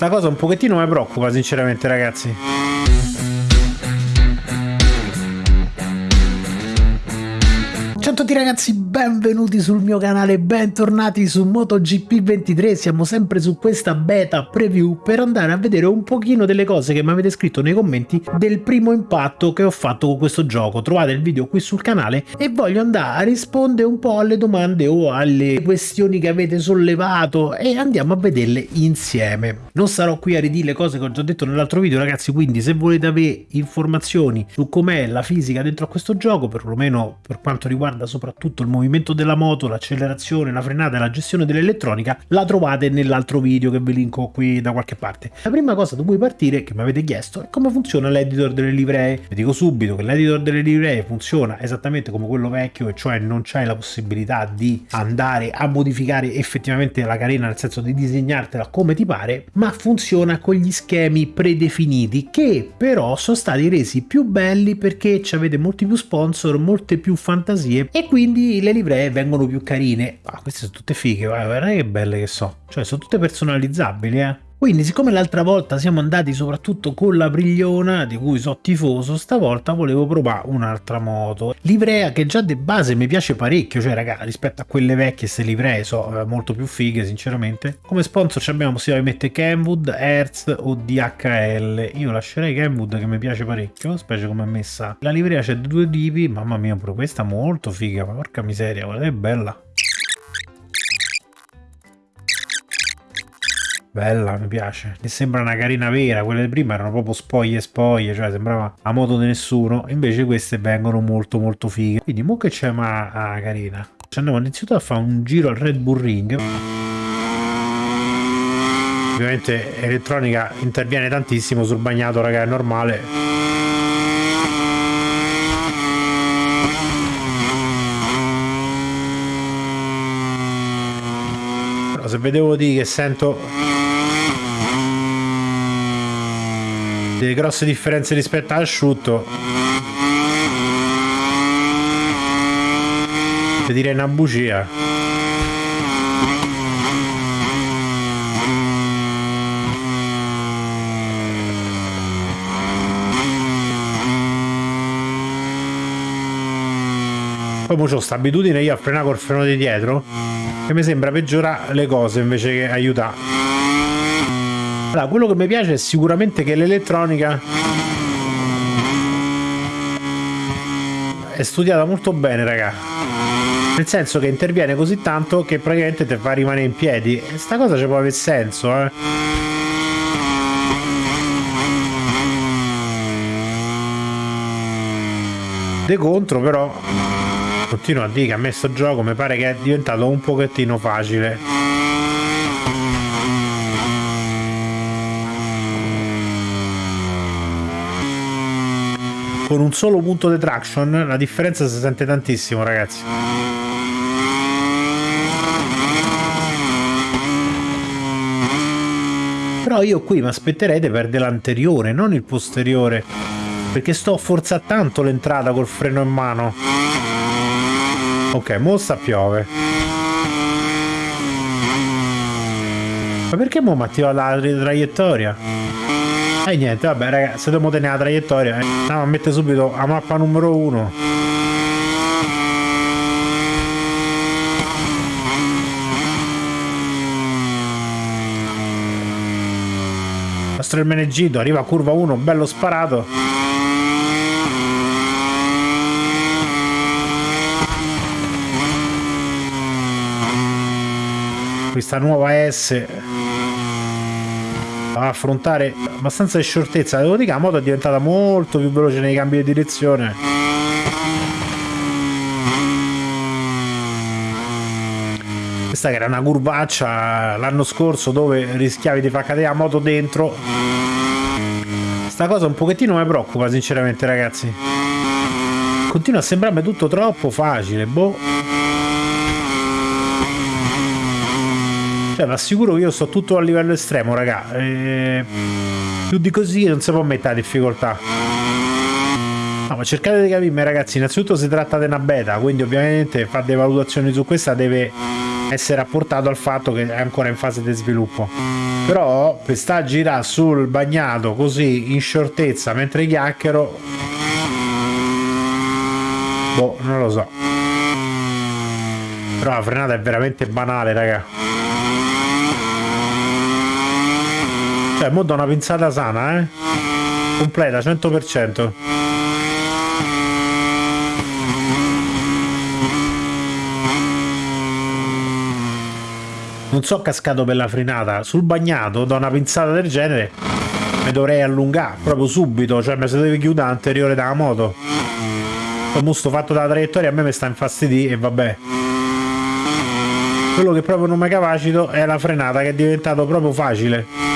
Sta cosa un pochettino mi preoccupa sinceramente ragazzi. Ciao a tutti ragazzi, benvenuti sul mio canale, bentornati su MotoGP 23, siamo sempre su questa beta preview per andare a vedere un pochino delle cose che mi avete scritto nei commenti del primo impatto che ho fatto con questo gioco, trovate il video qui sul canale e voglio andare a rispondere un po' alle domande o alle questioni che avete sollevato e andiamo a vederle insieme. Non sarò qui a ridire le cose che ho già detto nell'altro video ragazzi, quindi se volete avere informazioni su com'è la fisica dentro a questo gioco, perlomeno per quanto riguarda soprattutto il movimento della moto, l'accelerazione, la frenata e la gestione dell'elettronica, la trovate nell'altro video che vi linko qui da qualche parte. La prima cosa da cui partire, che mi avete chiesto, è come funziona l'editor delle livree. Vi dico subito che l'editor delle livree funziona esattamente come quello vecchio, e cioè non c'è la possibilità di andare a modificare effettivamente la carena, nel senso di disegnartela come ti pare, ma funziona con gli schemi predefiniti che però sono stati resi più belli perché avete molti più sponsor, molte più fantasie e quindi le livree vengono più carine. Ah, queste sono tutte fighe, guarda che belle che so. Cioè, sono tutte personalizzabili, eh. Quindi siccome l'altra volta siamo andati soprattutto con la Brigliona, di cui so tifoso, stavolta volevo provare un'altra moto. Livrea che già di base mi piace parecchio, cioè raga, rispetto a quelle vecchie queste livree so eh, molto più fighe sinceramente. Come sponsor abbiamo di mettere Kenwood, Hertz o DHL. Io lascerei Kenwood che mi piace parecchio, specie come è messa. La livrea c'è due tipi, mamma mia pure questa molto figa, porca miseria, guarda che bella. Bella, mi piace. Mi sembra una carina vera, quelle prima erano proprio spoglie spoglie, cioè sembrava a moto di nessuno, invece queste vengono molto molto fighe. Quindi mo che c'è ma ah, carina. Ci andiamo innanzitutto a fare un giro al Red Bull Ring. Ovviamente elettronica interviene tantissimo sul bagnato, raga, è normale. se vedevo di che sento delle grosse differenze rispetto all'asciutto ti direi una bugia. Poi ho questa abitudine io a frenare col freno di dietro che mi sembra peggiorare le cose invece che aiutare allora, quello che mi piace è sicuramente che l'elettronica è studiata molto bene, raga. Nel senso che interviene così tanto che praticamente ti fa rimanere in piedi. E sta cosa ci può avere senso, eh. De contro, però, continuo a dire che a me sto gioco mi pare che è diventato un pochettino facile. Con un solo punto di traction la differenza si sente tantissimo ragazzi. Però io qui mi aspetterei di perdere l'anteriore non il posteriore perché sto a forzare tanto l'entrata col freno in mano. Ok mo sta piove ma perché mo mi attiva la traiettoria? E niente, vabbè ragazzi, se dobbiamo tenere la traiettoria, eh, andiamo a mettere subito la mappa numero 1. Il nostro Ermenegildo arriva a curva 1, bello sparato. Questa nuova S a affrontare abbastanza di devo dire che la moto è diventata molto più veloce nei cambi di direzione. Questa che era una curvaccia l'anno scorso dove rischiavi di far cadere la moto dentro. Sta cosa un pochettino mi preoccupa sinceramente ragazzi. Continua a sembrarmi tutto troppo facile boh Cioè, ma assicuro che io sto tutto a livello estremo, raga. E... Più di così non si può mettere difficoltà. No, ma cercate di capirmi, ragazzi. Innanzitutto si tratta di una beta, quindi ovviamente fare delle valutazioni su questa deve essere apportato al fatto che è ancora in fase di sviluppo. però per sta a girare sul bagnato così in shortezza mentre chiacchiero boh non lo so però la frenata è veramente banale raga cioè mo do una pinzata sana eh. Completa 100% non so cascato per la frenata sul bagnato da una pinzata del genere mi dovrei allungare proprio subito. Cioè mi se devi chiudere anteriore dalla moto. Come sto fatto dalla traiettoria a me mi sta infastidì e vabbè. Quello che proprio non mi capacito è la frenata che è diventato proprio facile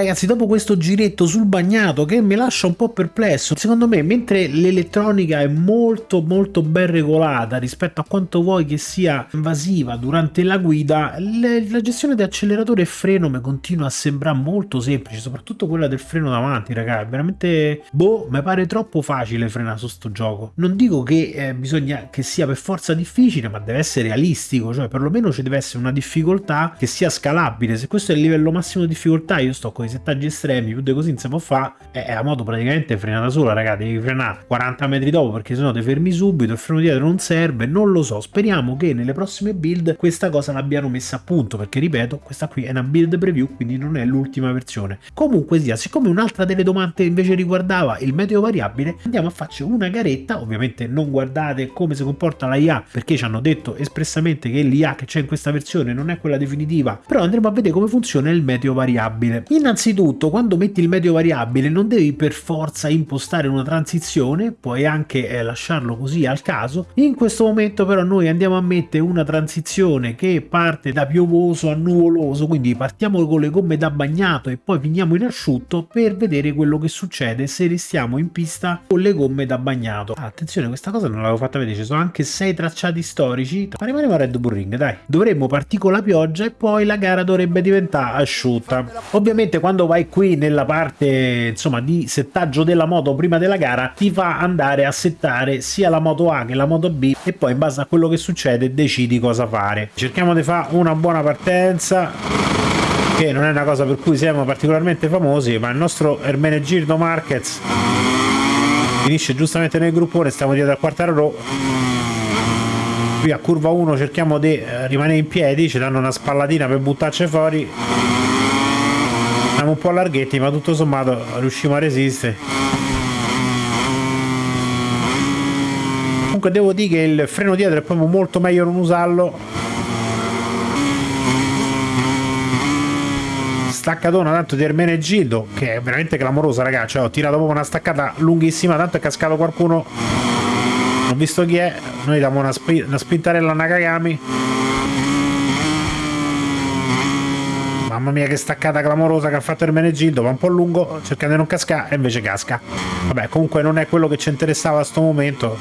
ragazzi, dopo questo giretto sul bagnato che mi lascia un po' perplesso, secondo me mentre l'elettronica è molto molto ben regolata rispetto a quanto vuoi che sia invasiva durante la guida, le, la gestione di acceleratore e freno mi continua a sembrare molto semplice, soprattutto quella del freno davanti, ragazzi, veramente, boh, mi pare troppo facile frenare su sto gioco. Non dico che eh, bisogna che sia per forza difficile, ma deve essere realistico, cioè perlomeno ci deve essere una difficoltà che sia scalabile. Se questo è il livello massimo di difficoltà, io sto con i settaggi estremi, più di così non si può fare, e la moto praticamente è frenata sola, ragazzi, devi frenare 40 metri dopo perché sennò ti fermi subito, il freno dietro non serve, non lo so, speriamo che nelle prossime build questa cosa l'abbiano messa a punto, perché ripeto, questa qui è una build preview, quindi non è l'ultima versione. Comunque sia, siccome un'altra delle domande invece riguardava il meteo variabile, andiamo a farci una garetta, ovviamente non guardate come si comporta la IA, perché ci hanno detto espressamente che l'IA che c'è in questa versione non è quella definitiva, però andremo a vedere come funziona il meteo variabile. Innanzitutto quando metti il medio variabile non devi per forza impostare una transizione, puoi anche eh, lasciarlo così al caso. In questo momento però noi andiamo a mettere una transizione che parte da piovoso a nuvoloso, quindi partiamo con le gomme da bagnato e poi finiamo in asciutto per vedere quello che succede se restiamo in pista con le gomme da bagnato. Attenzione, questa cosa non l'avevo fatta vedere, ci sono anche sei tracciati storici. Ma rimaniamo a Red Bull Ring, dai. Dovremmo partire con la pioggia e poi la gara dovrebbe diventare asciutta. Ovviamente quando vai qui nella parte insomma di settaggio della moto prima della gara ti fa andare a settare sia la moto A che la moto B e poi in base a quello che succede decidi cosa fare. Cerchiamo di fare una buona partenza che non è una cosa per cui siamo particolarmente famosi ma il nostro Ermenegildo Marquez finisce giustamente nel gruppone stiamo dietro al quartaro qui a curva 1 cerchiamo di eh, rimanere in piedi ci danno una spallatina per buttarci fuori siamo un po' larghetti ma tutto sommato riusciamo a resistere. Comunque devo dire che il freno dietro è proprio molto meglio non usarlo. Staccatona tanto di Ermenegildo che è veramente clamorosa ragazzi cioè, ho tirato proprio una staccata lunghissima tanto è cascato qualcuno. Non visto chi è. Noi diamo una, sp una spintarella a Nakagami Mamma mia che staccata clamorosa che ha fatto il Menegildo, va un po' lungo, cercando di non cascare e invece casca. Vabbè, comunque non è quello che ci interessava a sto momento.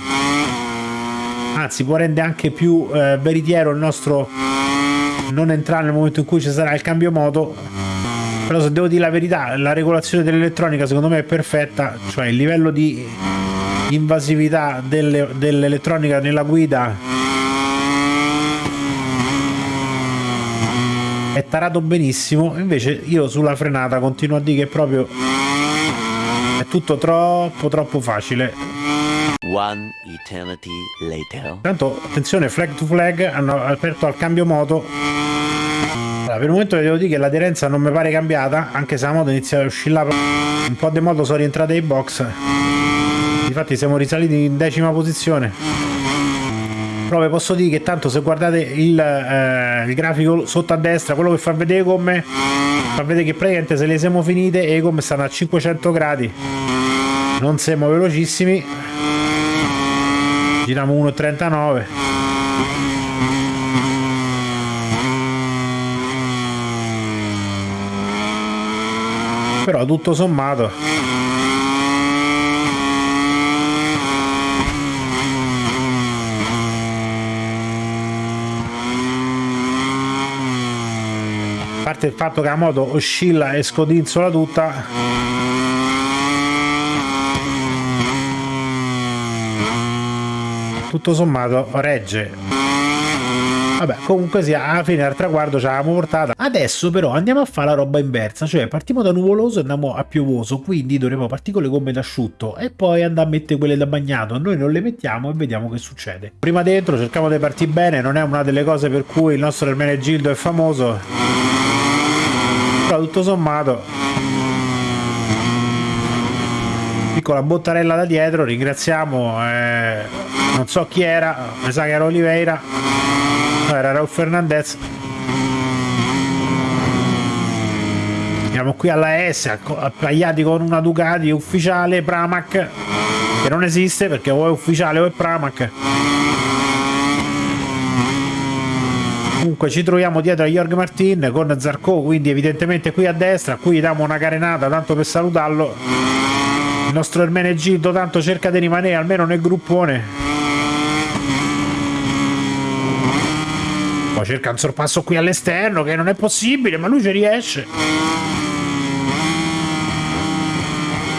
Anzi, può rendere anche più eh, veritiero il nostro non entrare nel momento in cui ci sarà il cambio moto. Però se devo dire la verità, la regolazione dell'elettronica secondo me è perfetta, cioè il livello di invasività dell'elettronica nella guida è tarato benissimo. Invece io sulla frenata continuo a dire che proprio è tutto troppo troppo facile. One eternity later. Tanto attenzione flag to flag hanno aperto al cambio moto. Allora, per il momento vi devo dire che l'aderenza non mi pare cambiata anche se la moto inizia a oscillare un po' di moto sono rientrate ai box. Infatti siamo risaliti in decima posizione però vi posso dire che tanto se guardate il, eh, il grafico sotto a destra quello che fa vedere come fa vedere che praticamente se le siamo finite e come stanno a 500 gradi. Non siamo velocissimi. Giriamo 1.39 però tutto sommato parte il fatto che la moto oscilla e scodinzola tutta tutto sommato regge Vabbè, comunque sia, alla fine al traguardo ce l'avevamo portata. Adesso però andiamo a fare la roba inversa, cioè partiamo da nuvoloso e andiamo a piovoso, quindi dovremo partire con le gomme da asciutto e poi andare a mettere quelle da bagnato. Noi non le mettiamo e vediamo che succede. Prima dentro cerchiamo di partire bene, non è una delle cose per cui il nostro Ermene Gildo è famoso. Però tutto sommato piccola bottarella da dietro ringraziamo eh, non so chi era mi sa che era Oliveira era Raul Fernandez. Siamo qui alla S, appagliati con una Ducati ufficiale Pramac, che non esiste perché o è ufficiale o è Pramac. Comunque ci troviamo dietro a Jorg Martin con Zarco, quindi evidentemente qui a destra, qui gli diamo una carenata tanto per salutarlo. Il nostro Ermenegildo tanto cerca di rimanere almeno nel gruppone Poi cerca un sorpasso qui all'esterno che non è possibile, ma lui ci riesce.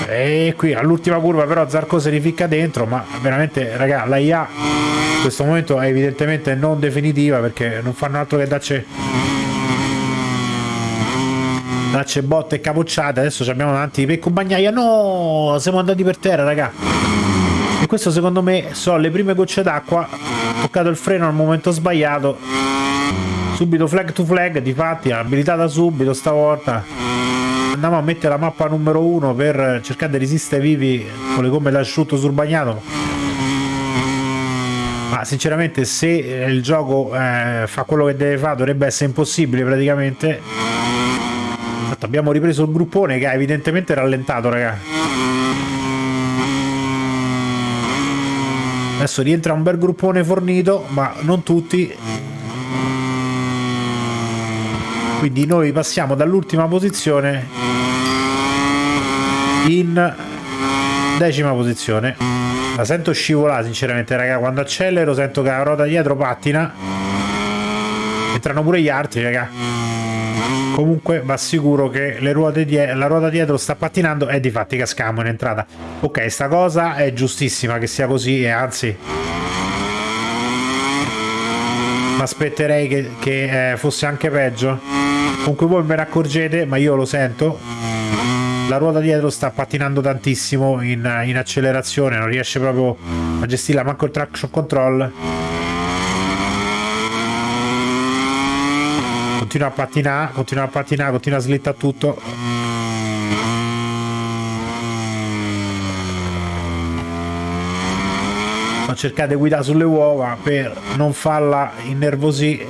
E qui all'ultima curva però Zarco si rificca dentro, ma veramente raga, la IA in questo momento è evidentemente non definitiva perché non fanno altro che darci darci botte e capocciate. Adesso abbiamo davanti Pecco Bagnaia. No, siamo andati per terra, raga. E questo secondo me sono le prime gocce d'acqua. Toccato il freno al momento sbagliato subito flag to flag difatti abilitata subito stavolta andiamo a mettere la mappa numero 1 per cercare di resistere vivi con le gomme d'asciutto sul bagnato ma sinceramente se il gioco eh, fa quello che deve fare dovrebbe essere impossibile praticamente. Infatti abbiamo ripreso il gruppone che ha evidentemente rallentato raga. Adesso rientra un bel gruppone fornito ma non tutti. Quindi noi passiamo dall'ultima posizione in decima posizione la sento scivolare sinceramente raga. Quando accelero sento che la ruota dietro pattina. Entrano pure gli altri raga. Comunque va sicuro che la ruota dietro sta pattinando e di fatti cascamo in entrata. Ok sta cosa è giustissima che sia così e anzi. Mi aspetterei che, che eh, fosse anche peggio. Comunque voi me ne accorgete, ma io lo sento. La ruota dietro sta pattinando tantissimo in, in accelerazione, non riesce proprio a gestirla, manco il traction control. Continua a pattinare, continua a pattinare, continua a slittare tutto. Di guidare sulle uova per non farla innervosire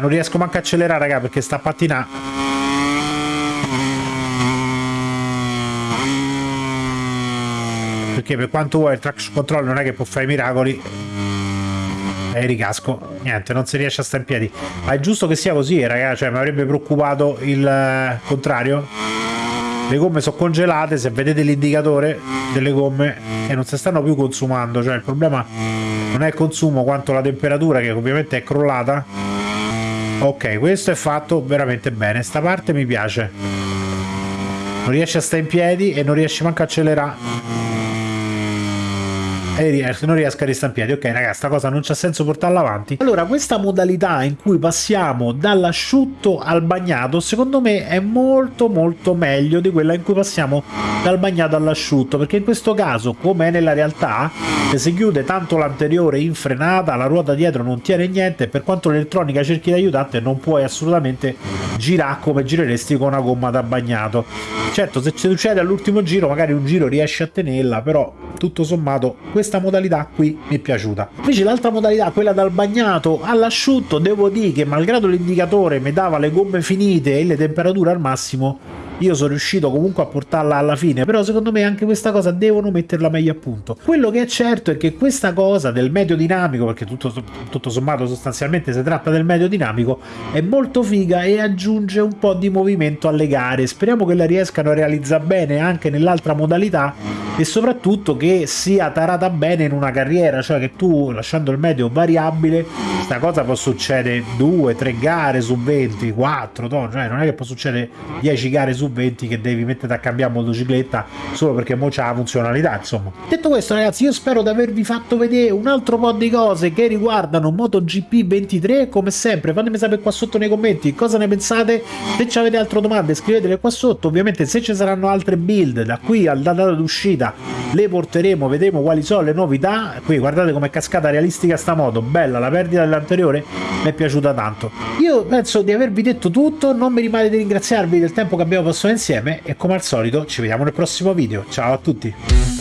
non riesco manco a accelerare, raga, perché sta a Perché per quanto vuoi il traction control non è che può fare i miracoli. E ricasco. Niente, non si riesce a stare in piedi. Ma è giusto che sia così, raga. Cioè, mi avrebbe preoccupato il eh, contrario. Le gomme sono congelate, se vedete l'indicatore delle gomme e non si stanno più consumando. Cioè, il problema non è il consumo quanto la temperatura, che ovviamente è crollata Ok, questo è fatto veramente bene. Sta parte mi piace. Non riesce a stare in piedi e non riesce manco a accelerare e non riesco a piedi. Ok, ragazzi, sta cosa non c'ha senso portarla avanti. Allora, questa modalità in cui passiamo dall'asciutto al bagnato, secondo me è molto molto meglio di quella in cui passiamo dal bagnato all'asciutto, perché in questo caso, come è nella realtà, se si chiude tanto l'anteriore in frenata, la ruota dietro non tiene niente, per quanto l'elettronica cerchi di aiutarti, non puoi assolutamente girare come gireresti con una gomma da bagnato. Certo, se succede all'ultimo giro, magari un giro riesci a tenerla, però tutto sommato questa modalità qui mi è piaciuta. Invece l'altra modalità, quella dal bagnato all'asciutto, devo dire che malgrado l'indicatore mi dava le gomme finite e le temperature al massimo, io sono riuscito comunque a portarla alla fine, però secondo me anche questa cosa devono metterla meglio a punto. Quello che è certo è che questa cosa del medio dinamico, perché tutto, tutto sommato sostanzialmente si tratta del medio dinamico, è molto figa e aggiunge un po' di movimento alle gare. Speriamo che la riescano a realizzare bene anche nell'altra modalità e soprattutto che sia tarata bene in una carriera, cioè che tu lasciando il medio variabile, questa cosa può succedere 2, 3 gare su 20, 4, no? cioè non è che può succedere 10 gare su 20 che devi mettere a cambiare motocicletta solo perché mo c'ha la funzionalità, insomma. Detto questo ragazzi, io spero di avervi fatto vedere un altro po' di cose che riguardano MotoGP 23, come sempre fatemi sapere qua sotto nei commenti cosa ne pensate, se avete altre domande scrivetele qua sotto, ovviamente se ci saranno altre build da qui alla data d'uscita le porteremo, vedremo quali sono le novità, qui guardate com'è cascata realistica sta moto, bella, la perdita dell'anteriore mi è piaciuta tanto. Io penso di avervi detto tutto, non mi rimane di ringraziarvi del tempo che abbiamo passato insieme e come al solito ci vediamo nel prossimo video, ciao a tutti!